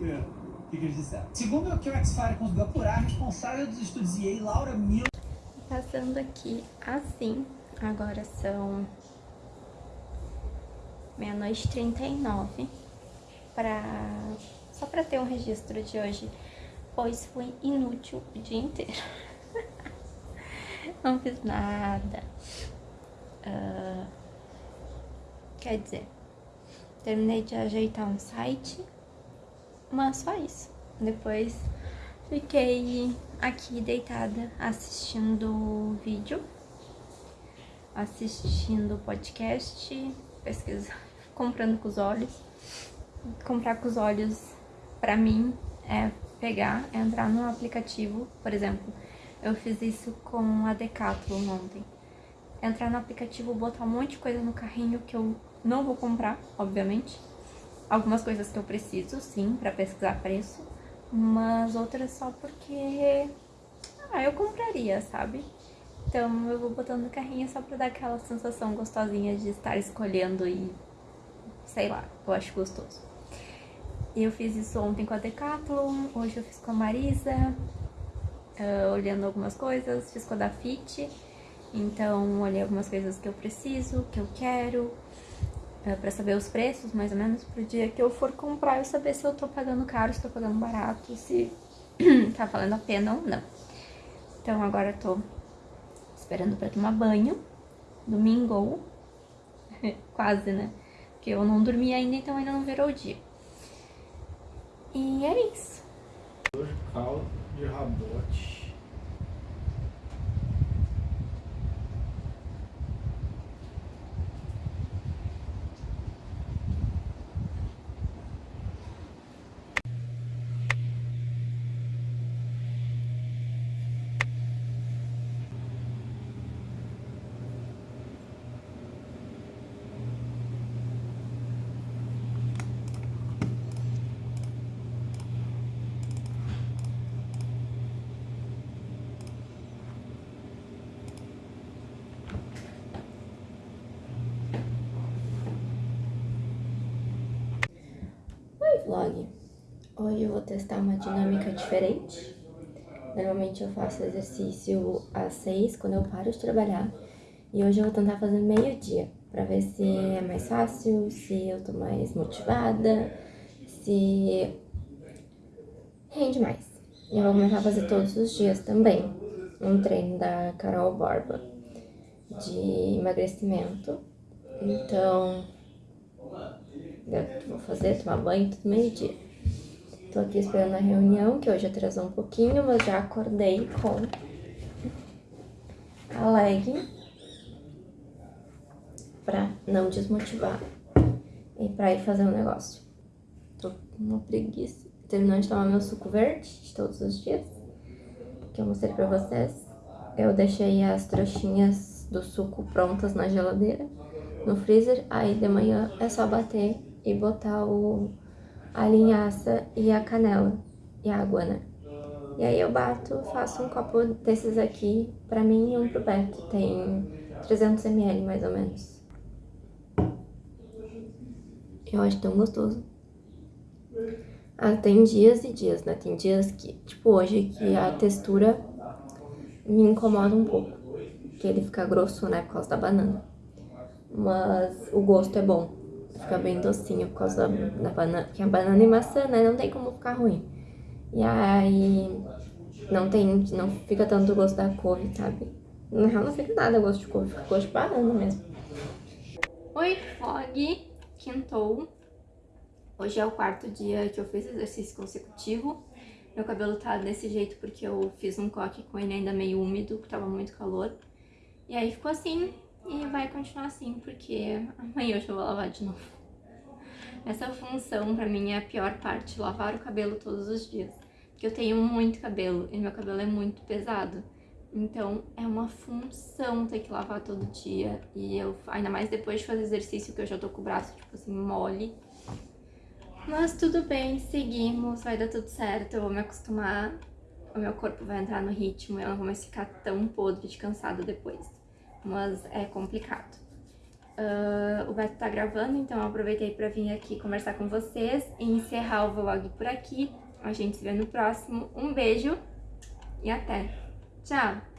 o que, que eles disseram. Segundo o que o X-Fire conseguiu apurar, a responsável dos estúdios EA, Laura Miller... Passando aqui assim, agora são meia-noite 39, pra... só para ter um registro de hoje, pois foi inútil o dia inteiro. Não fiz nada. Uh, quer dizer, terminei de ajeitar um site, mas só isso. Depois fiquei aqui deitada assistindo vídeo, assistindo podcast, pesquisa, comprando com os olhos. Comprar com os olhos, pra mim, é pegar, é entrar no aplicativo, por exemplo, eu fiz isso com a Decathlon ontem. Entrar no aplicativo, botar um monte de coisa no carrinho que eu não vou comprar, obviamente. Algumas coisas que eu preciso, sim, pra pesquisar preço. Mas outras só porque... Ah, eu compraria, sabe? Então eu vou botando no carrinho só pra dar aquela sensação gostosinha de estar escolhendo e... Sei lá, eu acho gostoso. Eu fiz isso ontem com a Decathlon, hoje eu fiz com a Marisa, uh, olhando algumas coisas, fiz com a da Fit. Então, olhei algumas coisas que eu preciso, que eu quero, uh, pra saber os preços, mais ou menos, pro dia que eu for comprar, eu saber se eu tô pagando caro, se tô pagando barato, se tá valendo a pena ou não. Então, agora eu tô esperando pra tomar banho, domingo, quase, né? Porque eu não dormi ainda, então ainda não virou o dia. E é isso. Caldo de rabote. Vlog. Hoje eu vou testar uma dinâmica diferente. Normalmente eu faço exercício às seis, quando eu paro de trabalhar. E hoje eu vou tentar fazer meio-dia, pra ver se é mais fácil, se eu tô mais motivada, se rende mais. E eu vou começar a fazer todos os dias também. Um treino da Carol Borba de emagrecimento. Então, vou fazer, tomar banho, tudo meio-dia. Tô aqui esperando a reunião, que hoje atrasou um pouquinho, mas já acordei com a leg pra não desmotivar e pra ir fazer um negócio. Tô com uma preguiça. Terminando de tomar meu suco verde de todos os dias, que eu mostrei pra vocês. Eu deixei as trouxinhas do suco prontas na geladeira, no freezer, aí de manhã é só bater e botar o, a linhaça e a canela e a água, né? E aí eu bato, faço um copo desses aqui pra mim e um pro Beto. Tem 300 ml mais ou menos. Eu acho tão gostoso. Ah, tem dias e dias, né? Tem dias que, tipo hoje, que a textura me incomoda um pouco. Que ele fica grosso, né? Por causa da banana. Mas o gosto é bom fica bem docinho por causa da, da banana, porque a banana e maçã, né, não tem como ficar ruim. E aí não tem, não fica tanto gosto da couve, sabe? Na real não fica nada gosto de couve, fica gosto de banana mesmo. Oi, vlog, quintou. Hoje é o quarto dia que eu fiz exercício consecutivo. Meu cabelo tá desse jeito porque eu fiz um coque com ele ainda meio úmido, que tava muito calor. E aí ficou assim, e vai continuar assim, porque amanhã eu vou lavar de novo. Essa função pra mim é a pior parte, lavar o cabelo todos os dias. Porque eu tenho muito cabelo e meu cabelo é muito pesado. Então é uma função ter que lavar todo dia. E eu, ainda mais depois de fazer exercício, que eu já tô com o braço, tipo assim, mole. Mas tudo bem, seguimos, vai dar tudo certo, eu vou me acostumar. O meu corpo vai entrar no ritmo e eu não vou mais ficar tão podre de cansada depois mas é complicado. Uh, o Beto tá gravando, então eu aproveitei pra vir aqui conversar com vocês e encerrar o vlog por aqui. A gente se vê no próximo. Um beijo e até! Tchau!